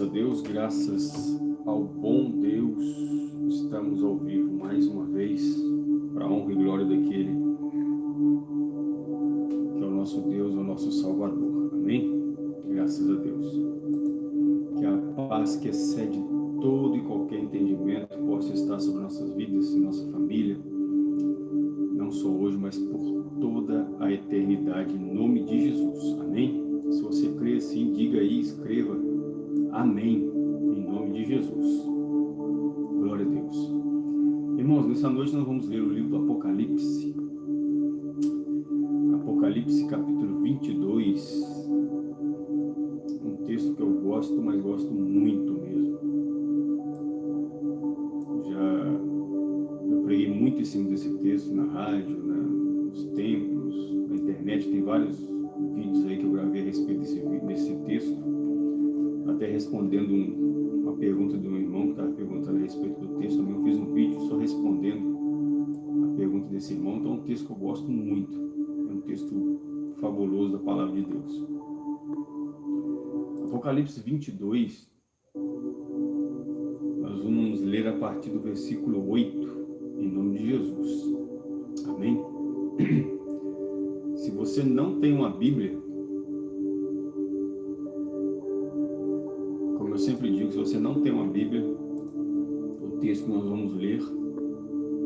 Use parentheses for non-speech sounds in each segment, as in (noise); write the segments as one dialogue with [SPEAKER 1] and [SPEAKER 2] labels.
[SPEAKER 1] A Deus, graças ao bom Deus, estamos ao vivo mais uma vez, para a honra e glória daquele que é o nosso Deus, o nosso Salvador. Amém? Graças a Deus. Que a paz que excede todo e qualquer entendimento possa estar sobre nossas vidas e nossa família, não só hoje, mas por toda a eternidade, em nome de Jesus. Amém? Se você crê assim, diga aí, escreva. Amém. Em nome de Jesus. Glória a Deus. Irmãos, nessa noite nós vamos ler o livro do Apocalipse. Apocalipse capítulo 22. Um texto que eu gosto, mas gosto muito mesmo. Já eu preguei muito em cima desse texto na rádio, na, nos templos, na internet, tem vários vídeos aí que eu gravei a respeito desse, desse texto, até respondendo um, uma pergunta de um irmão que estava perguntando a respeito do texto, eu fiz um vídeo só respondendo a pergunta desse irmão, então é um texto que eu gosto muito, é um texto fabuloso da Palavra de Deus. Apocalipse 22, nós vamos ler a partir do versículo 8, em nome de Jesus. Amém? (clears throat) Se você não tem uma Bíblia, sempre digo, se você não tem uma Bíblia, o texto que nós vamos ler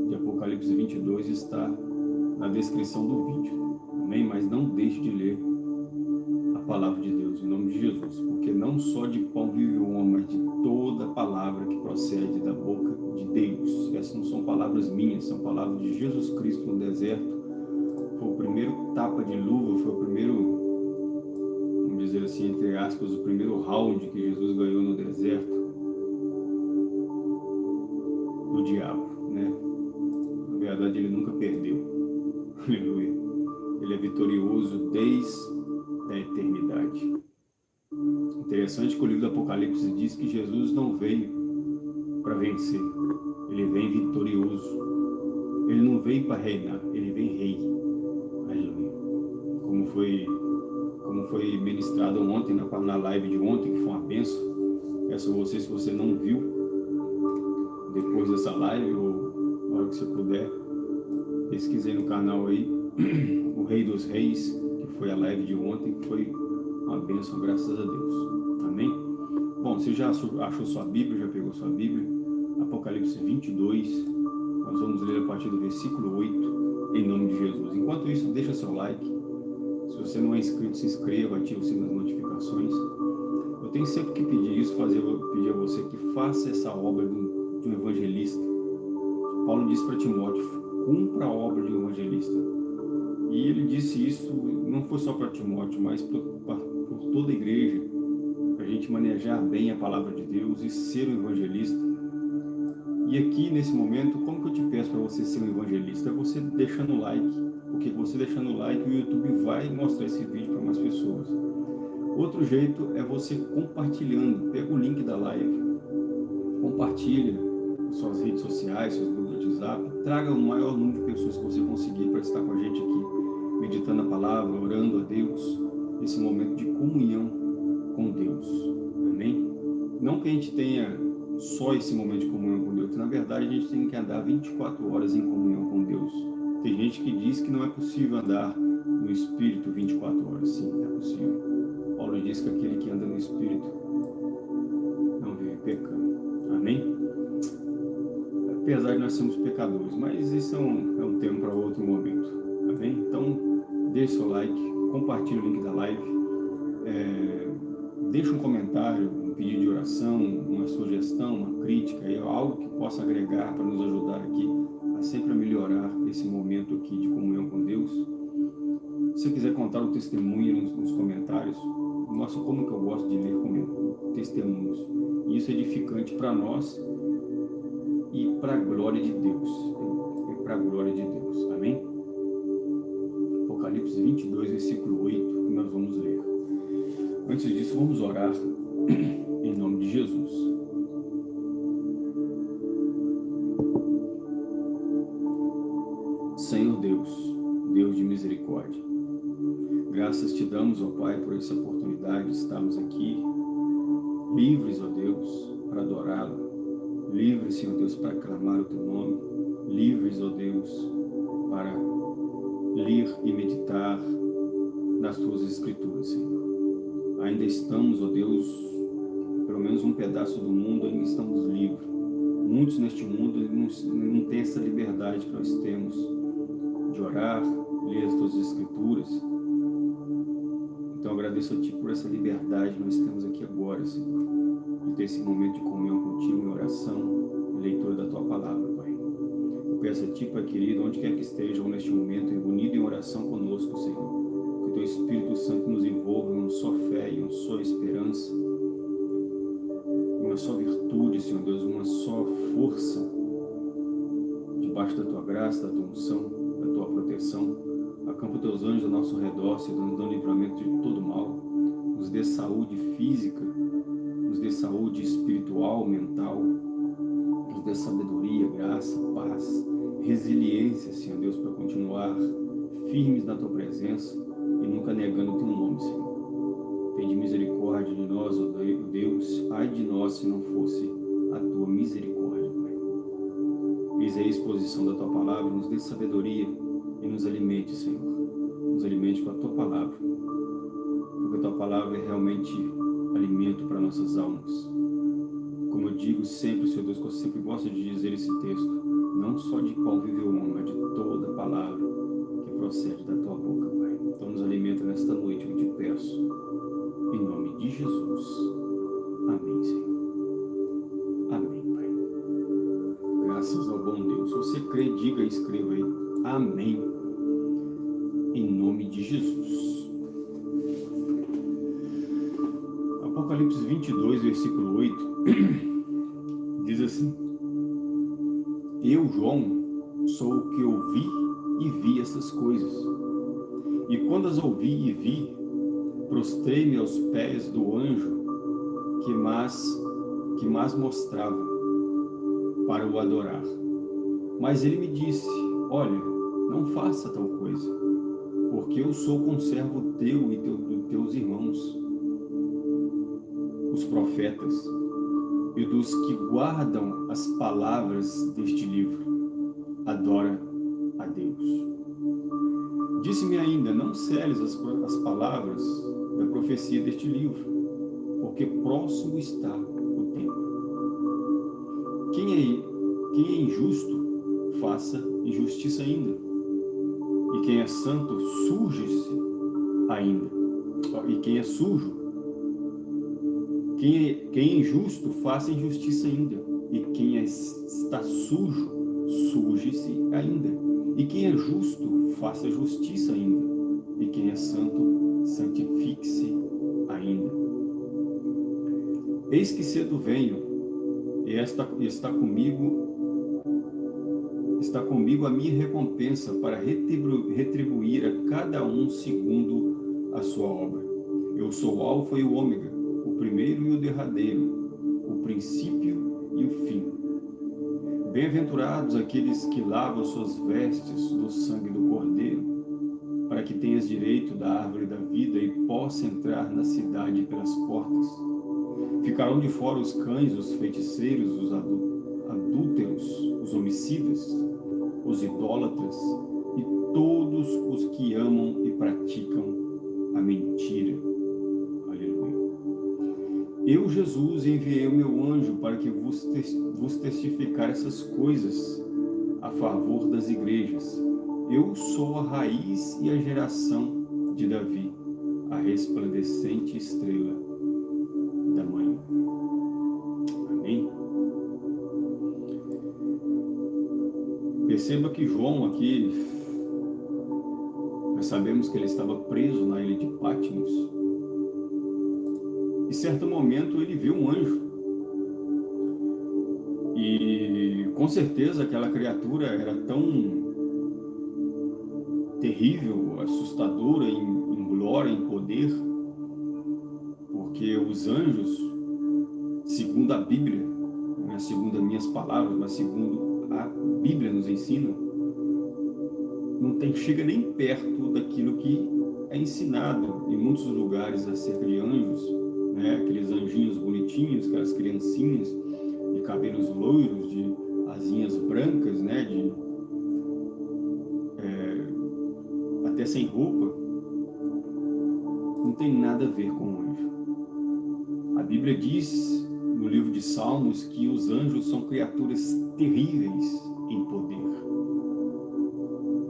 [SPEAKER 1] de Apocalipse 22 está na descrição do vídeo. Amém? Mas não deixe de ler a palavra de Deus, em nome de Jesus. Porque não só de pão vive o homem, mas de toda palavra que procede da boca de Deus. Essas não são palavras minhas, são palavras de Jesus Cristo no deserto foi o primeiro tapa de luva, foi o primeiro, assim, entre aspas, o primeiro round que Jesus ganhou no deserto do diabo, né? Na verdade, ele nunca perdeu. (laughs) Aleluia. Ele é vitorioso desde a eternidade. Interessante que o livro do Apocalipse diz que Jesus não veio para vencer, ele vem vitorioso. Ele não veio para reinar, ele vem rei como foi, como foi ministrado ontem, na, na live de ontem, que foi uma benção. Peço a você, se você não viu, depois dessa live, ou na hora que você puder, pesquisei no canal aí, (clears throat) o Rei dos Reis, que foi a live de ontem, que foi uma benção, graças a Deus. Amém? Bom, você já achou sua Bíblia, já pegou sua Bíblia? Apocalipse 22, nós vamos ler a partir do versículo 8, em nome de Jesus. Enquanto isso, deixa seu like, se você não é inscrito, se inscreva, ative o sino das notificações. Eu tenho sempre que pedir isso, fazer, pedir a você que faça essa obra de um, evangelista. Paulo disse para Timóteo, cumpra a obra de um evangelista. E ele disse isso, não foi só para Timóteo, mas por toda a igreja, para a gente manejar bem a palavra de Deus e ser um evangelista. E aqui, nesse momento, como que eu te peço para você ser um evangelista? É você deixando o like, porque você deixando o like, o YouTube vai mostrar esse vídeo para mais pessoas. Outro jeito é você compartilhando. Pega o link da live, compartilha suas redes sociais, seus grupos de WhatsApp, traga o maior número de pessoas que você conseguir para estar com a gente aqui, meditando a palavra, orando a Deus, nesse momento de comunhão com Deus. Amém? Não que a gente tenha só esse momento de comunhão com Deus, na verdade a gente tem que andar 24 horas em comunhão com Deus tem gente que diz que não é possível andar no Espírito 24 horas. Sim, é possível. Paulo diz que aquele que anda no Espírito não vive pecando. Amém? Apesar de nós sermos pecadores, mas isso é um, é um tema para outro momento. Amém? Então, deixe seu like, compartilhe o link da live, é, deixe um comentário, um pedido de oração, uma sugestão, uma crítica, algo que possa agregar para nos ajudar aqui sempre a melhorar esse momento aqui de comunhão com Deus. Se você quiser contar o testemunho nos, nos comentários, nossa, como que eu gosto de ler testemunhos. Isso é edificante para nós e para a glória de Deus. É para a glória de Deus. Amém? Apocalipse 22, versículo 8, que nós vamos ler. Antes disso, vamos orar em nome de Jesus. Graças te damos, ó Pai, por essa oportunidade de estarmos aqui livres, ó Deus, para adorá-lo, livres, Senhor Deus, para clamar o teu nome, livres, ó Deus, para ler e meditar nas tuas escrituras, Senhor. Ainda estamos, ó Deus, pelo menos um pedaço do mundo, ainda estamos livres. Muitos neste mundo não, têm essa liberdade que nós temos de orar, ler as tuas escrituras. Então agradeço a Ti por essa liberdade que nós temos aqui agora, Senhor, de ter esse momento de comunhão contigo em oração e leitura da Tua Palavra, Pai. Eu peço a Ti, Pai querido, onde quer que estejam neste momento, unido em oração conosco, Senhor, que o Teu Espírito Santo nos envolva em uma só fé e uma só esperança, uma só virtude, Senhor Deus, uma só força, debaixo da Tua graça, da Tua unção, da Tua proteção. Acampa Teus anjos ao nosso redor, Senhor, nos dando livramento de todo mal. Nos dê saúde física, nos dê saúde espiritual, mental, nos dê sabedoria, graça, paz, resiliência, Senhor Deus, para continuar firmes na Tua presença e nunca negando o Teu nome, Senhor. Tende misericórdia de nós, ó Deus, ai de nós se não fosse a Tua misericórdia, Pai. Eis a exposição da Tua palavra, nos dê sabedoria e nos alimente, Senhor. Nos alimente com a Tua palavra, porque a Tua palavra é realmente alimento para nossas almas. Como eu digo sempre, Senhor Deus, que eu sempre gosto de dizer esse texto, não só de qual vive o homem, mas de toda palavra que procede da Tua boca, Pai. Então nos alimenta nesta noite, eu te peço, em nome de Jesus. Amém, Senhor. Amém, Pai. Graças ao bom Deus. Se você crê, diga e escreva aí. Amém. Em nome de Jesus. Apocalipse 22, versículo 8, (clears throat) diz assim, Eu, João, sou o que ouvi e vi essas coisas. E quando as ouvi e vi, prostrei-me aos pés do anjo que mais, que mais mostrava para o adorar. Mas ele me disse, olha, não faça tal coisa, porque eu sou conservo teu e teu, dos teus irmãos, os profetas, e dos que guardam as palavras deste livro. Adora a Deus. Disse-me ainda, não seles as, as palavras da profecia deste livro, porque próximo está o tempo. Quem é, quem é injusto, faça injustiça ainda. Quem é santo, suje-se ainda. E quem é sujo, quem é, quem é injusto, faça injustiça ainda. E quem é, está sujo, suje-se ainda. E quem é justo, faça justiça ainda. E quem é santo, santifique-se ainda. Eis que cedo venho, e esta está comigo está comigo a minha recompensa para retribuir a cada um segundo a sua obra. Eu sou o alfa e o ômega, o primeiro e o derradeiro, o princípio e o fim. Bem-aventurados aqueles que lavam suas vestes do sangue do Cordeiro, para que tenhas direito da árvore da vida e possa entrar na cidade pelas portas. Ficarão de fora os cães, os feiticeiros, os adúlteros, os homicidas, os idólatras e todos os que amam e praticam a mentira. Aleluia. Eu, Jesus, enviei o meu anjo para que vos, vos testificar essas coisas a favor das igrejas. Eu sou a raiz e a geração de Davi, a resplandecente estrela Perceba que João aqui, nós sabemos que ele estava preso na ilha de Patmos. Em certo momento ele viu um anjo. E com certeza aquela criatura era tão terrível, assustadora em, em glória, em poder, porque os anjos, segundo a Bíblia, não é segundo as minhas palavras, mas segundo a Bíblia nos ensina, não tem, chega nem perto daquilo que é ensinado em muitos lugares acerca de anjos, né? aqueles anjinhos bonitinhos, aquelas criancinhas de cabelos loiros, de asinhas brancas, né? de, é, até sem roupa, não tem nada a ver com o anjo. A Bíblia diz no livro de Salmos que os anjos são criaturas terríveis em poder.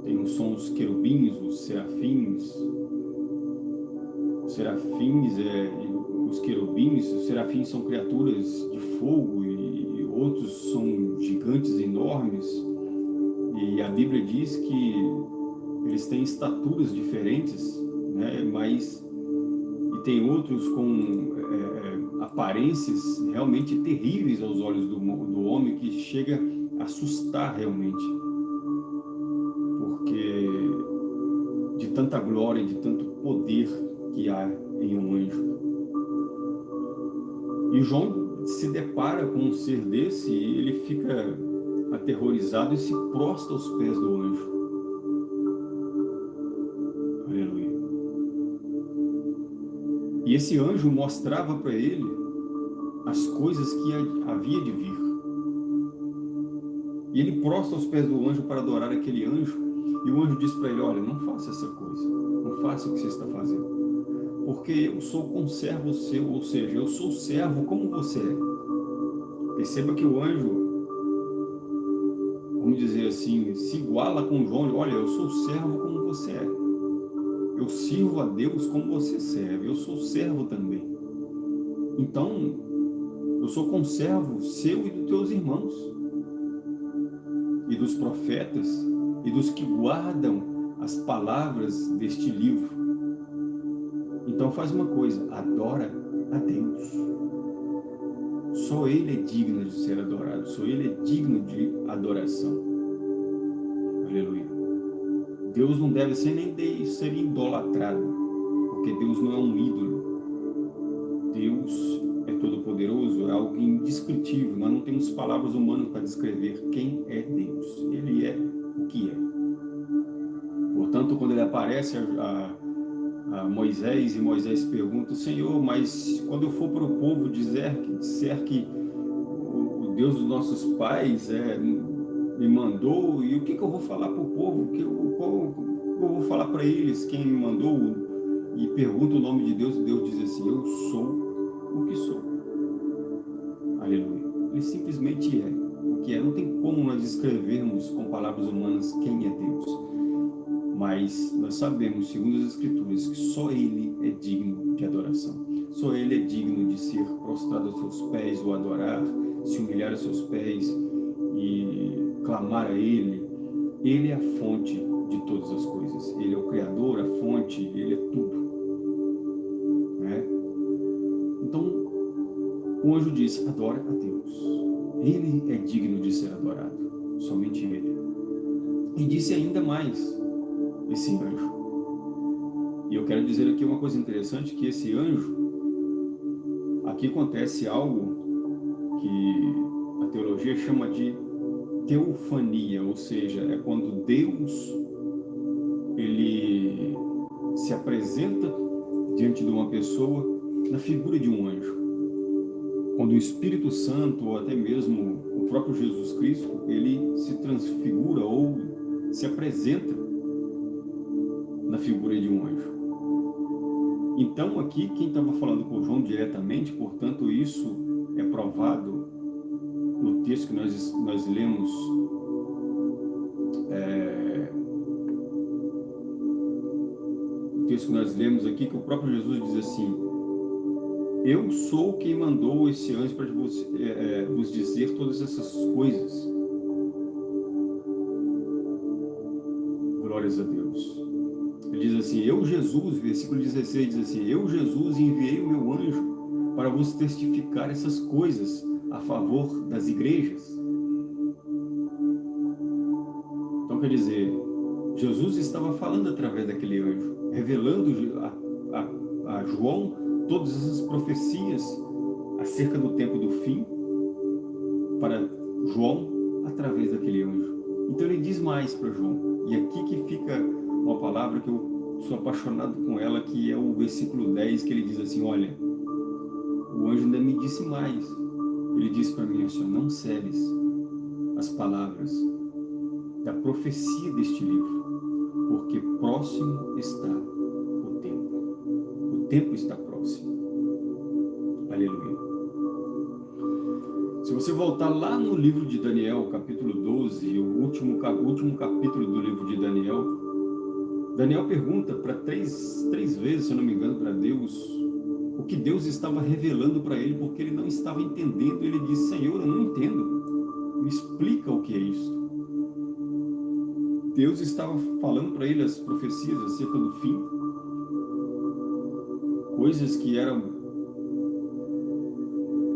[SPEAKER 1] Tem os sons querubins, os serafins, os serafins, é, os querubins, os serafins são criaturas de fogo e, e outros são gigantes enormes. E a Bíblia diz que eles têm estaturas diferentes, né, mas e tem outros com é, é aparências realmente terríveis aos olhos do, do homem que chega a assustar realmente. Porque de tanta glória, de tanto poder que há em um anjo. E João se depara com um ser desse e ele fica aterrorizado e se prostra aos pés do anjo. Esse anjo mostrava para ele as coisas que havia de vir. E ele prostra aos pés do anjo para adorar aquele anjo. E o anjo diz para ele, olha, não faça essa coisa. Não faça o que você está fazendo porque eu sou conservo seu, ou seja, eu sou servo como você é. Perceba que o anjo, vamos dizer assim, se iguala com João, olha, eu sou servo como você é. Eu sirvo a Deus como você serve, eu sou servo também. Então, eu sou conservo seu e dos teus irmãos, e dos profetas, e dos que guardam as palavras deste livro. Então faz uma coisa, adora a Deus. Só Ele é digno de ser adorado, só Ele é digno de adoração. Aleluia. Deus não deve ser nem de ser idolatrado, porque Deus não é um ídolo. Deus é todo-poderoso, é algo indescritível. Nós não temos palavras humanas para descrever quem é Deus. Ele é o que é. Portanto, quando ele aparece a, a Moisés, e Moisés pergunta, Senhor, mas quando eu for para o povo dizer, disser que o, o Deus dos nossos pais é, me mandou, e o que, que eu vou falar para o povo? Que eu, qual, eu vou falar para eles quem me mandou? E pergunta o nome de Deus, Deus diz assim, eu sou o que sou. Aleluia. Ele simplesmente é o que é. Não tem como nós descrevermos com palavras humanas quem é Deus mas nós sabemos, segundo as Escrituras, que só Ele é digno de adoração. Só Ele é digno de ser prostrado aos seus pés, ou adorar, se humilhar aos seus pés e clamar a Ele. Ele é a fonte de todas as coisas. Ele é o Criador, a fonte, Ele é tudo. Né? Então, o anjo disse, adora a Deus. Ele é digno de ser adorado, somente Ele. E disse ainda mais, esse anjo. E eu quero dizer aqui uma coisa interessante, que esse anjo, aqui acontece algo que a teologia chama de teofania, ou seja, é quando Deus ele se apresenta diante de uma pessoa na figura de um anjo. Quando o Espírito Santo, ou até mesmo o próprio Jesus Cristo, ele se transfigura ou se apresenta na figura de um anjo. Então aqui quem estava falando com João diretamente, portanto isso é provado texto que nós, nós lemos é, o texto que nós lemos aqui, que o próprio Jesus diz assim, eu sou quem mandou esse anjo para vos, é, é, vos dizer todas essas coisas. Glórias a Deus. Ele diz assim, eu Jesus, versículo 16 diz assim, eu Jesus enviei o meu anjo para vos testificar essas coisas a favor das igrejas. Então quer dizer, Jesus estava falando através daquele anjo, revelando a, a, a João todas essas profecias acerca do tempo do fim para João através daquele anjo. Então ele diz mais para João. E aqui que fica uma palavra que eu sou apaixonado com ela, que é o versículo 10, que ele diz assim, olha, o anjo ainda me disse mais. Ele disse para mim assim, não celes as palavras da profecia deste livro, porque próximo está o tempo. O tempo está próximo. Aleluia. Se você voltar lá no livro de Daniel, capítulo 12, o último, último capítulo do livro de Daniel, Daniel pergunta para três, três vezes, se eu não me engano, para Deus, o que Deus estava revelando para ele, porque ele não estava entendendo. Ele disse, Senhor, eu não entendo. Me explica o que é isso. Deus estava falando para ele as profecias acerca do fim. Coisas que eram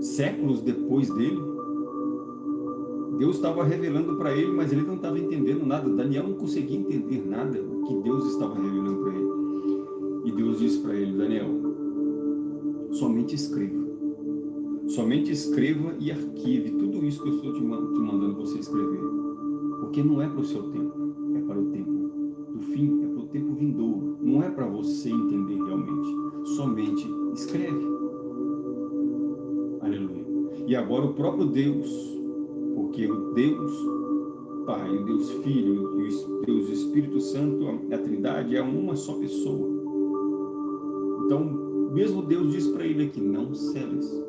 [SPEAKER 1] séculos depois dele. Deus estava revelando para ele, mas ele não estava entendendo nada. Daniel não conseguia entender nada que Deus estava revelando para ele. E Deus disse para ele, Daniel, somente escreva. Somente escreva e arquive tudo isso que eu estou te mandando você escrever. Porque não é para o seu tempo, é para o tempo do fim, é para o tempo vindouro. Não é para você entender realmente. Somente escreve. Aleluia. E agora o próprio Deus, porque o Deus Pai, o Deus Filho e o Deus Espírito Santo, a Trindade é uma só pessoa. Então, mesmo Deus diz para ele aqui, não celes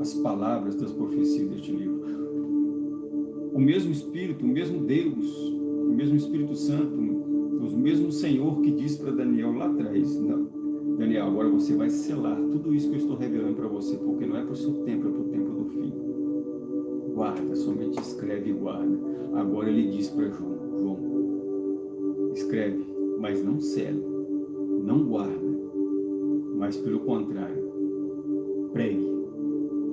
[SPEAKER 1] as palavras das profecias deste livro. O mesmo Espírito, o mesmo Deus, o mesmo Espírito Santo, o mesmo Senhor que disse para Daniel lá atrás, não, Daniel, agora você vai selar tudo isso que eu estou revelando para você, porque não é para o seu tempo, é para o tempo do fim. Guarda, somente escreve e guarda. Agora ele diz para João, João, escreve, mas não cele, não guarda mas pelo contrário, pregue,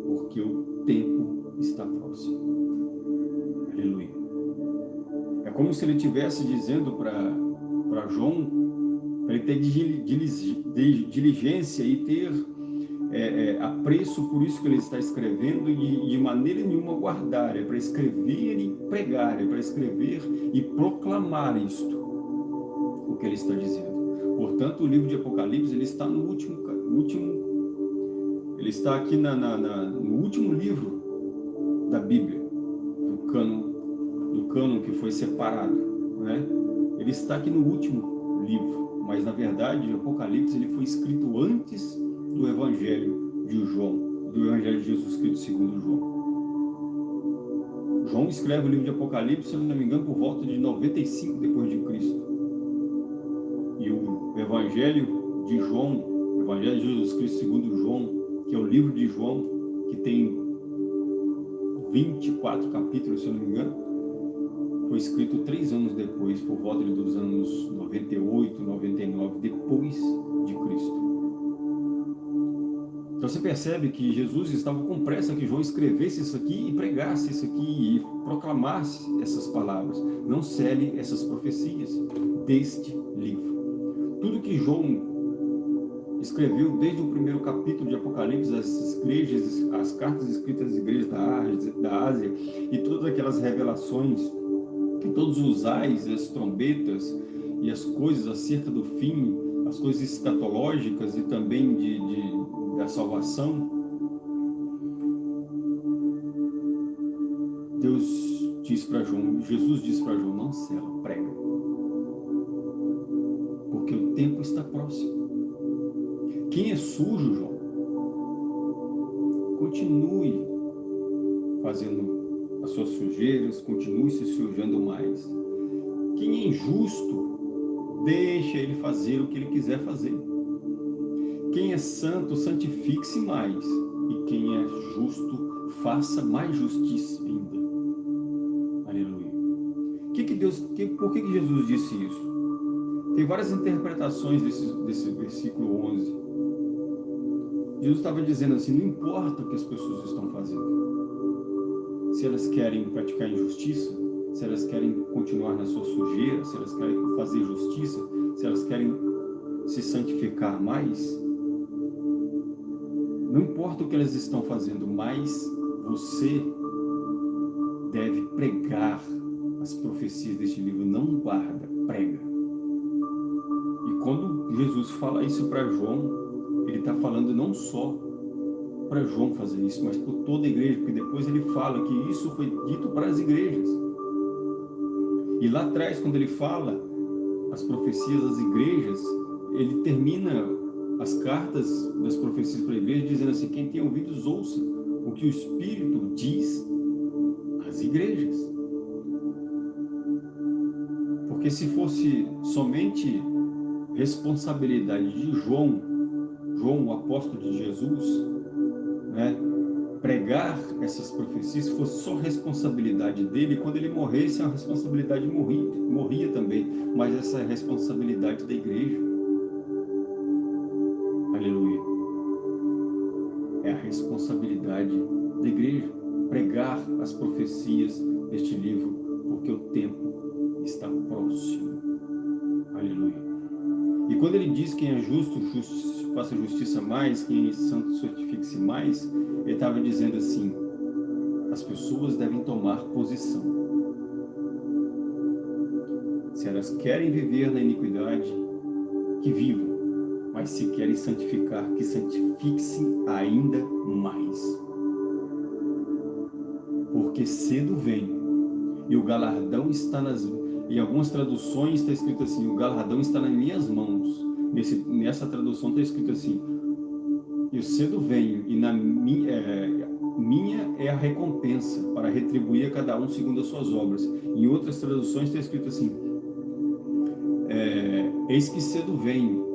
[SPEAKER 1] porque o tempo está próximo. Aleluia. É como se ele estivesse dizendo para João, para ele ter diligência e ter é, é, apreço por isso que ele está escrevendo e de maneira nenhuma guardar, é para escrever e pregar, é para escrever e proclamar isto, o que ele está dizendo. Portanto, o livro de Apocalipse ele está no último, último ele está aqui na, na, na, no último livro da Bíblia, do cano, do cano que foi separado, né? Ele está aqui no último livro, mas na verdade o Apocalipse ele foi escrito antes do Evangelho de João, do Evangelho de Jesus Cristo segundo João. João escreve o livro de Apocalipse, se não me engano, por volta de 95 depois de Cristo. Evangelho de João, Evangelho de Jesus Cristo segundo João, que é o livro de João, que tem 24 capítulos, se eu não me engano, foi escrito três anos depois, por volta dos anos 98, 99, depois de Cristo. Então você percebe que Jesus estava com pressa que João escrevesse isso aqui e pregasse isso aqui e proclamasse essas palavras. Não cele essas profecias deste livro. Tudo que João escreveu desde o primeiro capítulo de Apocalipse, as igrejas, as cartas escritas às igrejas da Ásia, e todas aquelas revelações, todos os ais, as trombetas e as coisas acerca do fim, as coisas escatológicas e também de, de da salvação, Deus diz para João, Jesus diz para João, não cela, prega tempo está próximo. Quem é sujo, João, continue fazendo as suas sujeiras, continue se sujando mais. Quem é injusto, deixa ele fazer o que ele quiser fazer. Quem é santo, santifique-se mais. E quem é justo, faça mais justiça ainda. Aleluia. Que que Deus, que, por que, que Jesus disse isso? Tem várias interpretações desse, desse versículo 11. Jesus estava dizendo assim, não importa o que as pessoas estão fazendo. Se elas querem praticar injustiça, se elas querem continuar na sua sujeira, se elas querem fazer justiça, se elas querem se santificar mais, não importa o que elas estão fazendo, mas você deve pregar as profecias deste livro, não guarda, prega. Jesus fala isso para João, ele está falando não só para João fazer isso, mas por toda a igreja, porque depois ele fala que isso foi dito para as igrejas. E lá atrás, quando ele fala as profecias das igrejas, ele termina as cartas das profecias para a igreja dizendo assim, quem tem ouvidos ouça o que o Espírito diz às igrejas. Porque se fosse somente responsabilidade de João, João, o apóstolo de Jesus, né, pregar essas profecias fosse só responsabilidade dele, quando ele morresse, a responsabilidade morria, morria também, mas essa é a responsabilidade da igreja. Aleluia. É a responsabilidade da igreja, pregar as profecias deste livro, porque o tempo está próximo. Aleluia. E quando ele diz quem é justo, faça justiça mais, quem é santo certifique-se mais, ele estava dizendo assim, as pessoas devem tomar posição. Se elas querem viver na iniquidade, que vivam, mas se querem santificar, que santifique-se ainda mais. Porque cedo vem, e o galardão está nas em algumas traduções está escrito assim, o galardão está nas minhas mãos. Nesse, nessa tradução está escrito assim, eu cedo venho e na minha, é, minha é a recompensa para retribuir a cada um segundo as suas obras. Em outras traduções está escrito assim, é, eis que cedo venho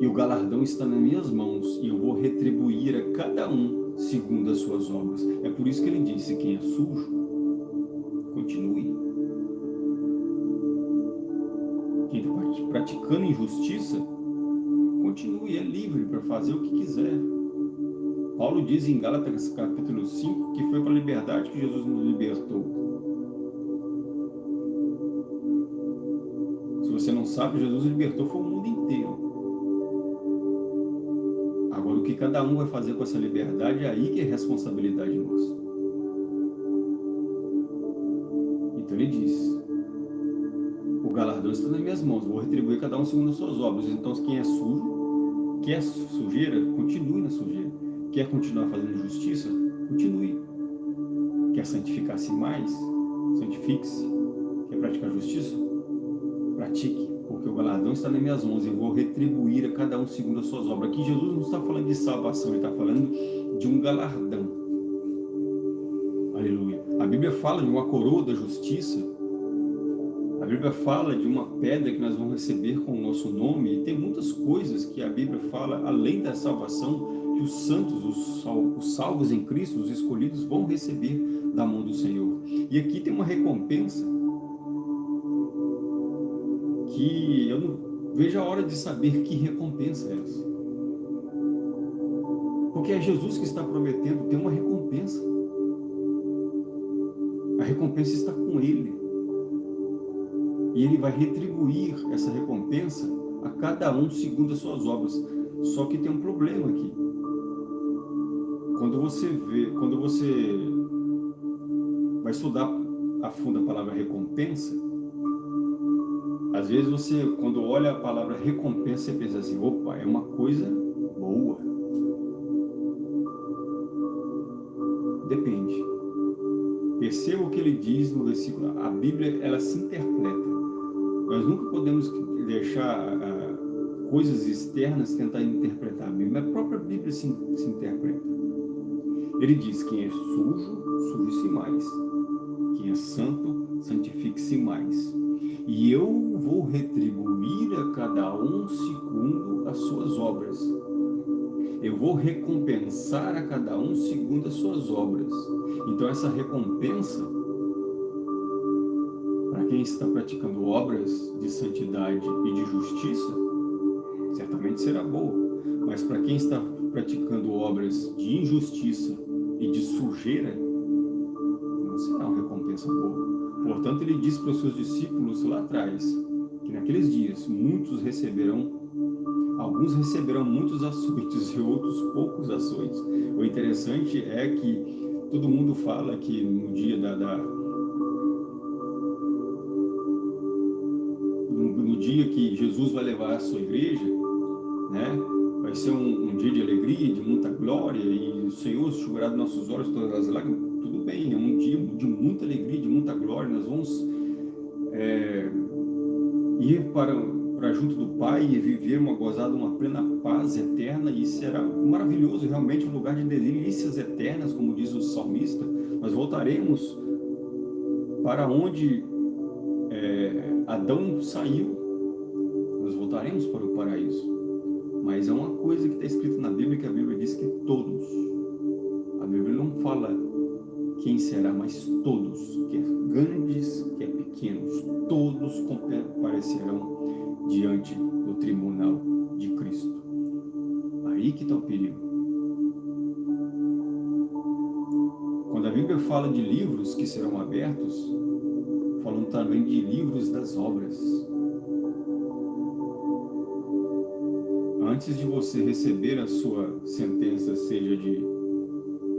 [SPEAKER 1] e o galardão está nas minhas mãos e eu vou retribuir a cada um segundo as suas obras. É por isso que ele disse, quem é sujo, continue. Quem está praticando injustiça, continue, é livre para fazer o que quiser. Paulo diz em Gálatas capítulo 5 que foi para a liberdade que Jesus nos libertou. Se você não sabe, Jesus libertou foi o mundo inteiro. Agora, o que cada um vai fazer com essa liberdade, é aí que é responsabilidade nossa. Então ele diz, o galardão está nas minhas mãos, vou retribuir cada um segundo as suas obras. Então quem é sujo, quer sujeira, continue na sujeira. Quer continuar fazendo justiça, continue. Quer santificar-se mais, santifique-se. Quer praticar justiça, pratique. Porque o galardão está nas minhas mãos, eu vou retribuir a cada um segundo as suas obras. Aqui Jesus não está falando de salvação, ele está falando de um galardão. Bíblia fala de uma coroa da justiça. A Bíblia fala de uma pedra que nós vamos receber com o nosso nome. E tem muitas coisas que a Bíblia fala, além da salvação, que os santos, os salvos em Cristo, os escolhidos, vão receber da mão do Senhor. E aqui tem uma recompensa que eu não vejo a hora de saber que recompensa é essa. Porque é Jesus que está prometendo ter uma recompensa. A recompensa está com Ele. E Ele vai retribuir essa recompensa a cada um segundo as suas obras. Só que tem um problema aqui. Quando você vê, quando você vai estudar a fundo a palavra recompensa, às vezes você, quando olha a palavra recompensa, você pensa assim, opa, é uma coisa boa. Perceba o que ele diz no versículo. A Bíblia, ela se interpreta. Nós nunca podemos deixar uh, coisas externas tentar interpretar a Bíblia. A própria Bíblia se, se interpreta. Ele diz, quem é sujo, suje-se mais. Quem é santo, santifique-se mais. E eu vou retribuir a cada um segundo as suas obras. Eu vou recompensar a cada um segundo as suas obras. Então essa recompensa, para quem está praticando obras de santidade e de justiça, certamente será boa. Mas para quem está praticando obras de injustiça e de sujeira, não será uma recompensa boa. Portanto, ele disse para os seus discípulos lá atrás, que naqueles dias muitos receberão, alguns receberão muitos açoites (laughs) e outros poucos açoites. O interessante é que todo mundo fala que no dia da, da no, dia que Jesus vai levar a sua igreja, né? Vai ser um, um dia de alegria, de muita glória, e o Senhor enxugará dos nossos olhos todas as lágrimas. Tudo bem, é um dia de muita alegria, de muita glória. Nós vamos é, ir para, para junto do Pai e viver uma gozada, uma plena paz eterna, e será maravilhoso, realmente um lugar de delícias eternas, como diz o salmista. Nós voltaremos para onde é, Adão saiu, nós voltaremos para o paraíso. Mas é uma coisa que está escrito na Bíblia, que a Bíblia diz que todos, a Bíblia não fala quem será, mas todos, quer grandes, quer pequenos, todos comparecerão diante do tribunal de Cristo. Aí que está o perigo. Quando a Bíblia fala de livros que serão abertos, falando também de livros das obras. antes de você receber a sua sentença, seja de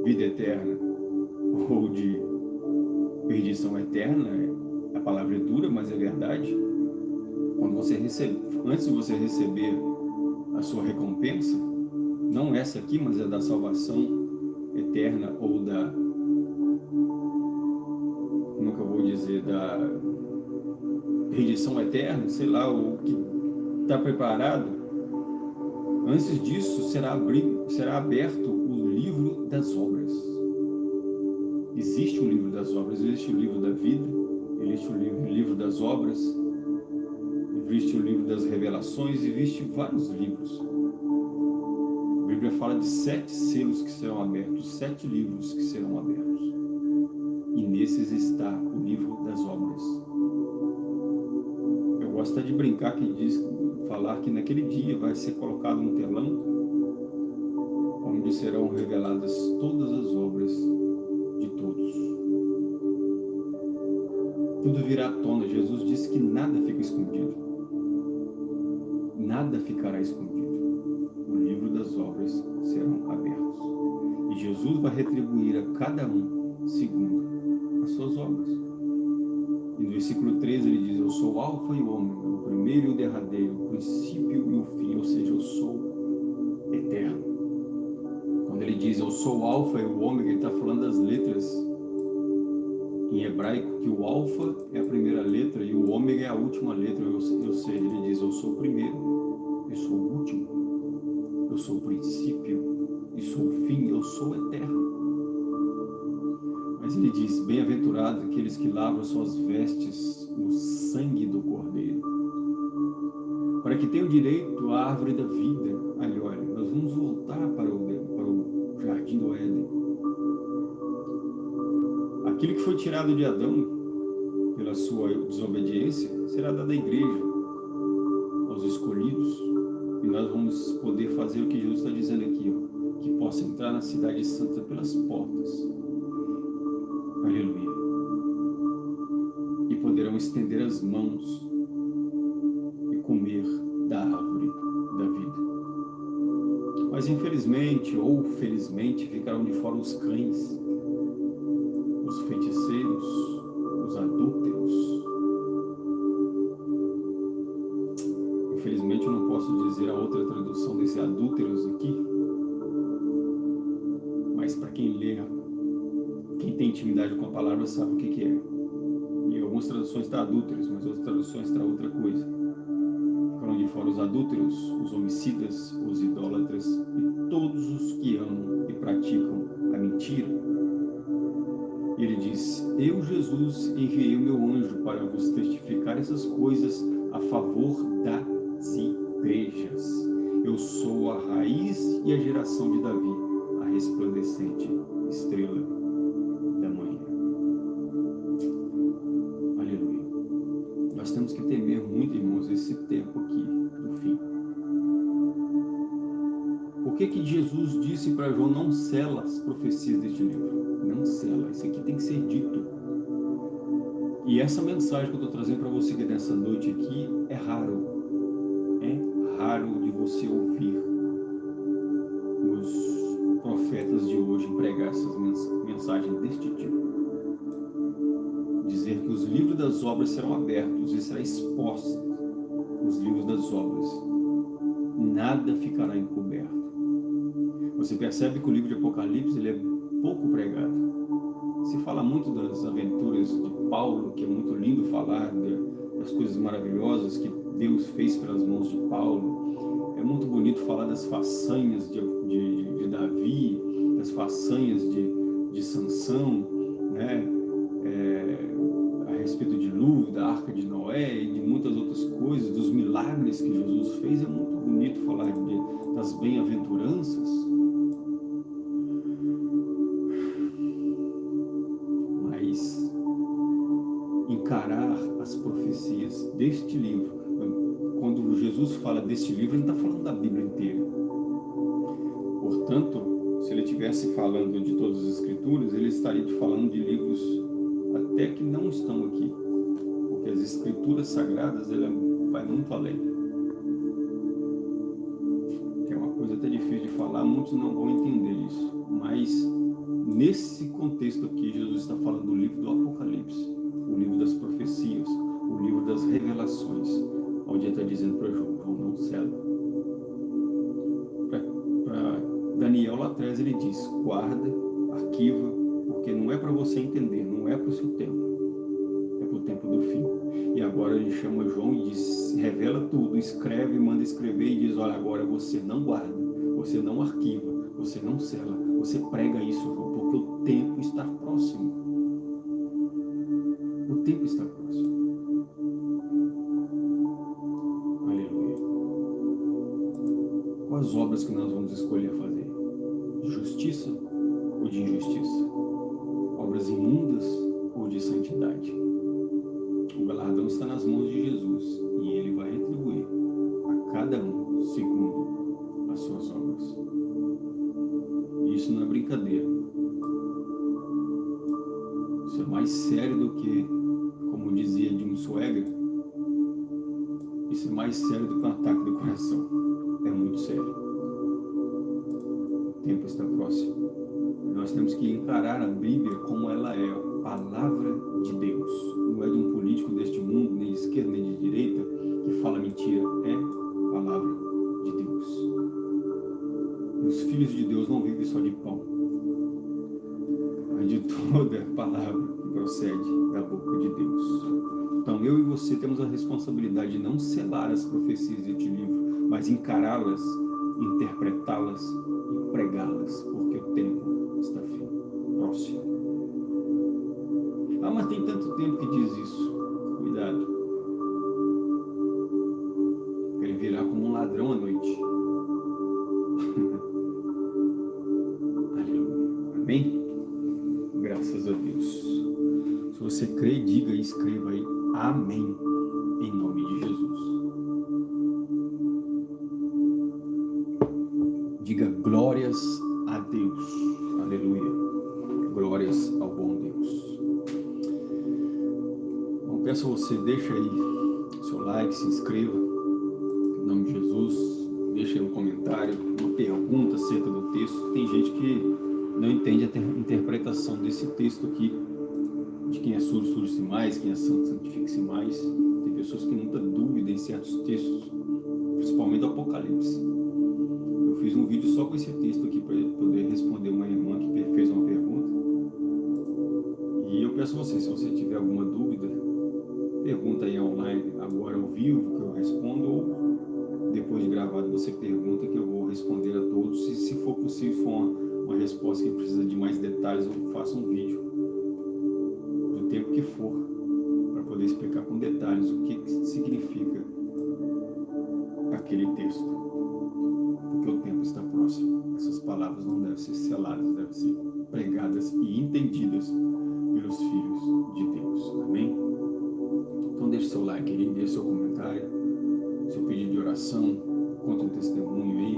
[SPEAKER 1] vida eterna ou de perdição eterna, a palavra é dura, mas é verdade. Quando você recebe, antes de você receber a sua recompensa, não essa aqui, mas é da salvação eterna ou da, como que eu vou dizer, da perdição eterna, sei lá, o que está preparado, Antes disso, será, será aberto o livro das obras. Existe um livro das obras, existe o livro da vida, existe o livro, o livro das obras, existe o livro das revelações, existe vários livros. A Bíblia fala de sete selos que serão abertos, sete livros que serão abertos. E nesses está o livro das obras. Eu gosto de brincar que diz falar que naquele dia vai ser colocado um telão onde serão reveladas todas as obras Tudo virá à tona. Jesus disse que nada fica escondido. Nada ficará escondido. O livro das obras serão abertos. E Jesus vai retribuir a cada um segundo as suas obras. E no versículo 13 ele diz, eu sou o alfa e o ômega, o primeiro e o derradeiro, o princípio e o fim, ou seja, eu sou eterno. Quando ele diz, eu sou o alfa e o ômega, ele está falando das letras em hebraico, que o alfa é a primeira letra e o ômega é a última letra, ou seja, ele diz, eu sou o primeiro, eu sou o último, eu sou o princípio e sou o fim, eu sou eterno. Mas ele diz, bem-aventurados aqueles que lavam suas vestes no sangue do Cordeiro, para que tenham direito à árvore da vida. Aí, olha, nós vamos voltar para o, para o jardim do Éden. Aquilo que foi tirado de Adão, pela sua desobediência, será dado à igreja, aos escolhidos, e nós vamos poder fazer o que Jesus está dizendo aqui, ó, que possa entrar na cidade santa pelas portas, Aleluia. E poderão estender as mãos e comer da árvore da vida. Mas infelizmente ou felizmente ficarão de fora os cães, adúlteros, mas outras traduções está outra coisa. Ficaram de fora os adúlteros, os homicidas, os idólatras e todos os que amam e praticam a mentira. Ele diz, eu, Jesus, enviei o meu anjo para vos testificar essas coisas a favor das igrejas. Eu sou a raiz e a geração de Davi, a resplandecente estrela esse tempo aqui do fim. Por que que Jesus disse para João, não sela as profecias deste livro? Não sela, isso aqui tem que ser dito. E essa mensagem que eu estou trazendo para você nessa noite aqui é raro. É raro de você ouvir os profetas de hoje pregar essas mensagens deste tipo. Dizer que os livros das obras serão abertos e será exposto os livros das obras. nada ficará encoberto. Você percebe que o livro de Apocalipse ele é pouco pregado. Se fala muito das aventuras de Paulo, que é muito lindo falar das coisas maravilhosas que Deus fez pelas mãos de Paulo. É muito bonito falar das façanhas de, de, de Davi, das façanhas de, de Sansão, né? É, a Arca de Noé e de muitas outras coisas, dos milagres que Jesus fez. É muito bonito falar de, das bem-aventuranças, deste livro. Quando Jesus fala deste livro, ele está falando da Bíblia inteira. Portanto, se ele estivesse falando de todas as escrituras, ele estaria falando de livros até que não estão aqui. Porque as escrituras sagradas, ele vai muito além. é uma coisa até difícil de falar, muitos não vão entender isso. Mas, nesse contexto aqui, Jesus está falando do livro do Apocalipse, o livro das profecias, o livro das revelações, onde ele está dizendo para João, João não cela. Para Daniel lá atrás ele diz, guarda, arquiva, porque não é para você entender, não é para o seu tempo, tempo do fim. E agora ele chama João e diz, revela tudo, escreve, manda escrever e diz, olha, agora você não guarda, você não arquiva, você não cela, você prega isso, João, porque o tempo está próximo. O tempo está próximo. as obras que nós vamos escolher fazer? Ladrão à noite. (laughs) Aleluia. Amém? Graças a Deus. Se você crê, diga e escreva aí. Amém. Em nome de Jesus. Diga glórias a Deus. Aleluia. Glórias ao bom Deus. Bom, peço a você, deixa aí seu like, se inscreva. Desse texto aqui. De quem é surdo, surge-se mais, quem é santo, santifique-se mais. Tem pessoas que muita dúvida em certos textos, principalmente do Apocalipse fiz um vídeo só com esse texto aqui para poder responder uma irmã que fez uma pergunta. E eu peço a você, se você tiver alguma dúvida, pergunta aí online, agora ao vivo, que eu respondo, ou depois de gravado você pergunta que eu vou responder a todos. E se for possível, for uma, uma resposta que precisa de mais detalhes, eu faço um vídeo do tempo que for, para poder explicar com detalhes o que significa aquele texto porque o tempo está próximo. Essas palavras não devem ser seladas, devem ser pregadas e entendidas pelos filhos de Deus. Amém? Então deixe seu like aí, deixe seu comentário, seu pedido de oração, conta um testemunho aí,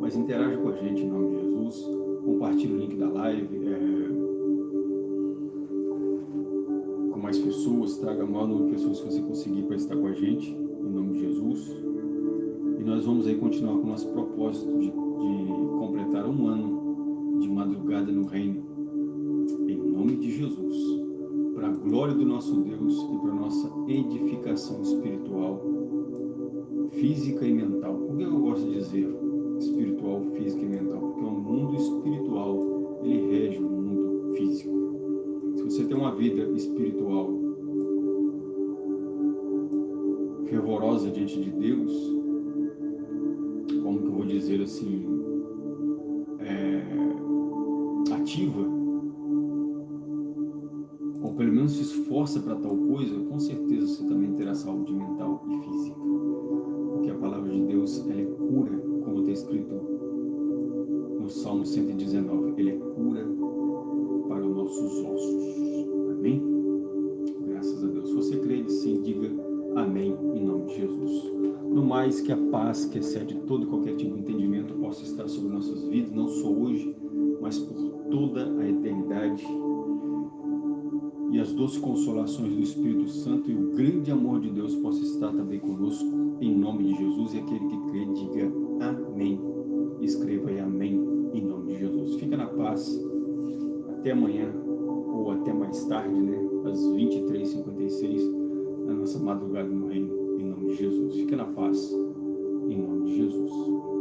[SPEAKER 1] mas interaja com a gente em nome de Jesus, compartilhe o link da live, é, com mais pessoas, traga a maior número de pessoas que você conseguir para estar com a gente, em nome de Jesus. Nós vamos aí continuar com o nosso propósito de, de completar um ano de madrugada no reino, em nome de Jesus, para a glória do nosso Deus e para a nossa edificação espiritual física e mental. Por que eu gosto de dizer espiritual, física e mental? Porque o mundo espiritual, ele rege o mundo físico. Se você tem uma vida espiritual fervorosa diante de Deus, como que eu vou dizer assim, é, ativa, ou pelo menos se esforça para tal coisa, com certeza você também terá saúde mental e física. Porque a palavra de Deus, ela é cura, como está escrito no Salmo 119, ele é cura para os nossos ossos. Amém? Graças a Deus. Se você crê, sim, diga amém em nome de Jesus. No mais, que a paz que excede todo e qualquer tipo de entendimento possa estar sobre nossas vidas, não só hoje, mas por toda a eternidade. E as doces consolações do Espírito Santo e o grande amor de Deus possa estar também conosco, em nome de Jesus. E aquele que crê, diga amém. Escreva aí amém em nome de Jesus. Fica na paz. Até amanhã, ou até mais tarde, né? Às 23h56, na nossa madrugada no reino, em nome de Jesus. Fica na paz, em nome de Jesus.